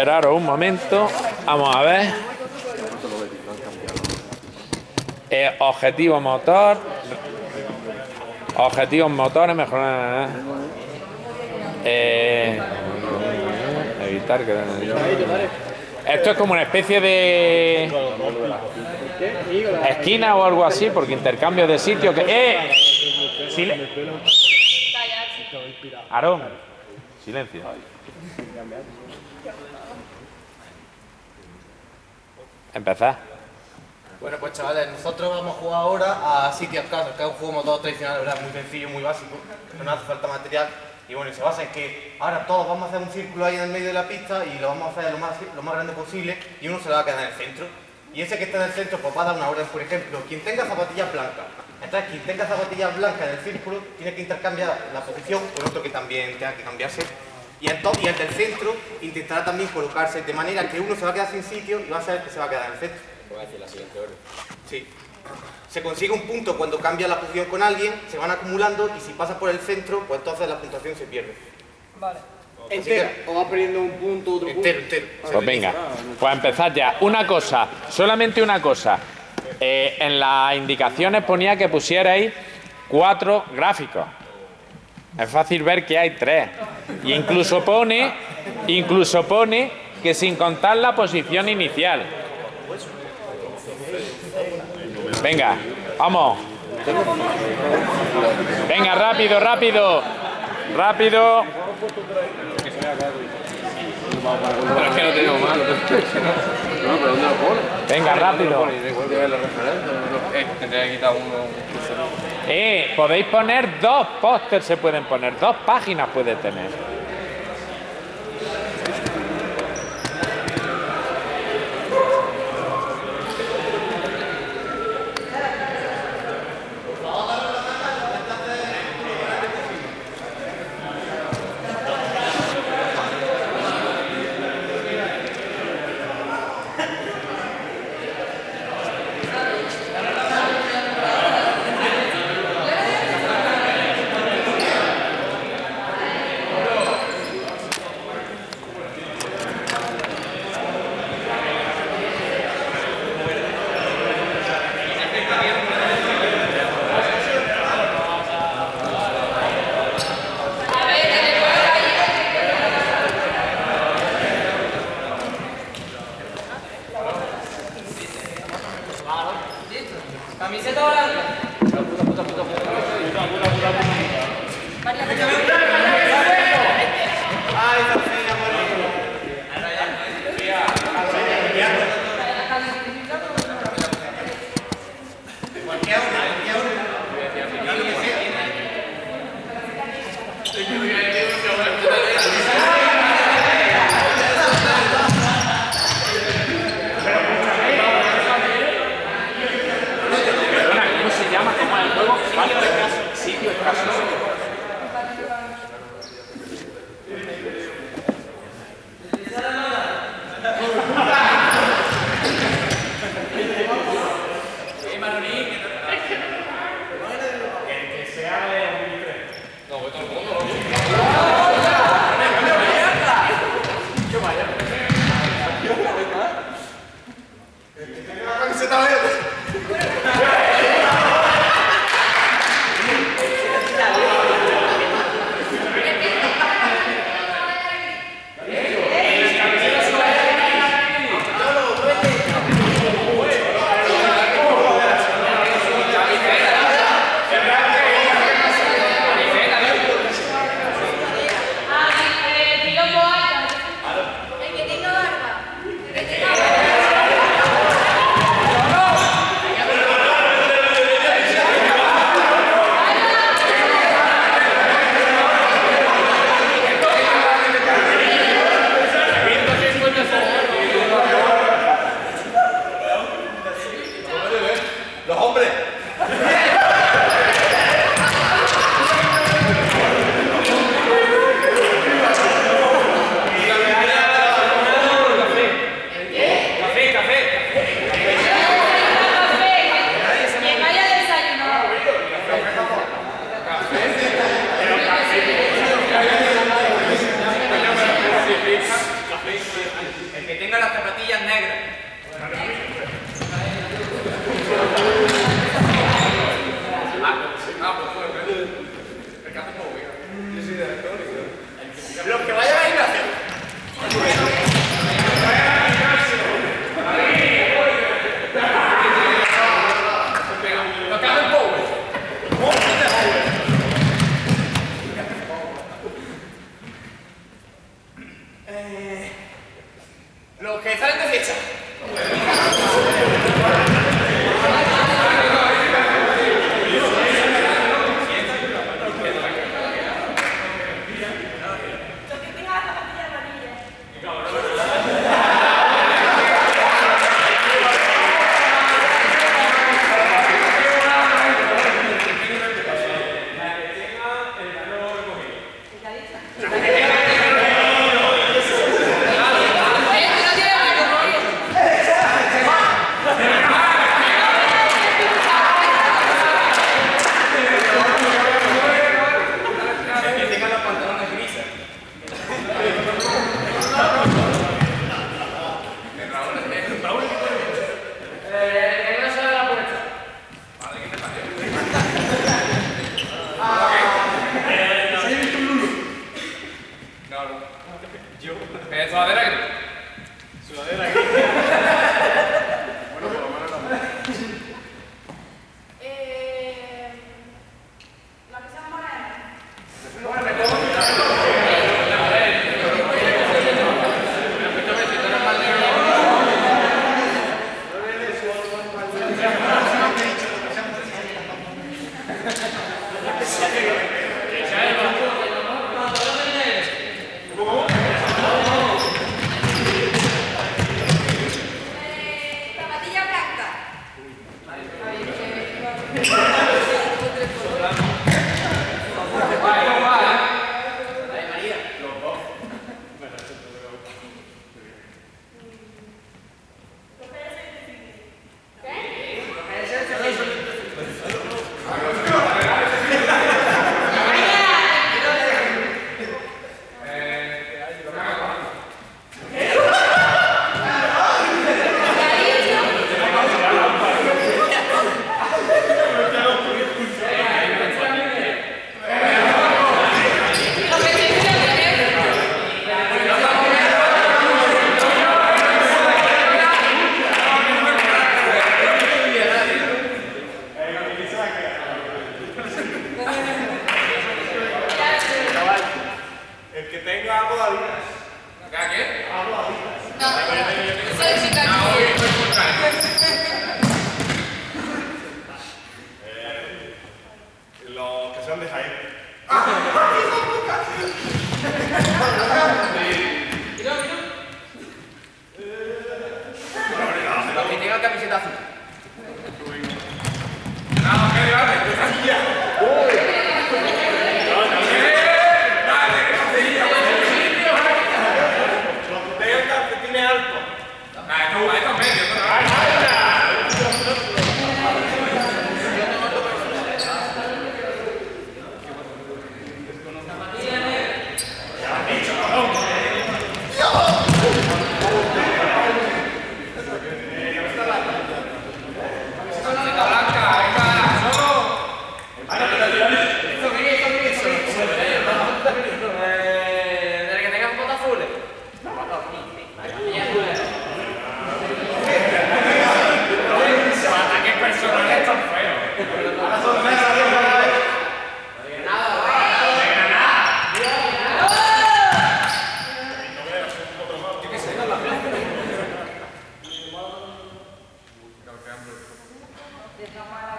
esperaros un momento. Vamos a ver. Eh, objetivo motor. Objetivos motores, mejorar. Eh, evitar que. Esto es como una especie de esquina o algo así, porque intercambio de sitio que. ¡Eh! Aarón, silencio. Empezar. Bueno, pues chavales, nosotros vamos a jugar ahora a City of que es un juego motor tradicional, verdad, muy sencillo, muy básico, no hace falta material. Y bueno, y se basa en que ahora todos vamos a hacer un círculo ahí en el medio de la pista y lo vamos a hacer lo más, lo grande posible y uno se le va a quedar en el centro. Y ese que está en el centro pues va a dar una orden, por ejemplo, quien tenga zapatillas blancas. Entonces, quien tenga zapatillas blancas en el círculo tiene que intercambiar la posición con otro que también tenga que cambiarse. Y entonces, y el del centro intentará también colocarse de manera que uno se va a quedar sin sitio y va a ser el que se va a quedar en el centro. Sí. Se consigue un punto cuando cambia la posición con alguien, se van acumulando y si pasa por el centro, pues entonces la puntuación se pierde. Entera. O va perdiendo un punto, otro punto. Entero, entero. Pues venga, pues empezar ya. Una cosa, solamente una cosa. Eh, en las indicaciones ponía que pusierais cuatro gráficos. Es fácil ver que hay tres. Y incluso pone, incluso pone que sin contar la posición inicial. Venga, vamos. Venga, rápido, rápido. Rápido. Pero es que no tenemos más. No, pero ¿dónde lo pone? Venga, rápido. Eh, tendría que quitar uno. Eh, podéis poner dos pósters, se pueden poner, dos páginas puede tener. Eh, los que salen de fiesta. Claro. Yo. Eh, sudadera gris. Sudadera gris. Yeah.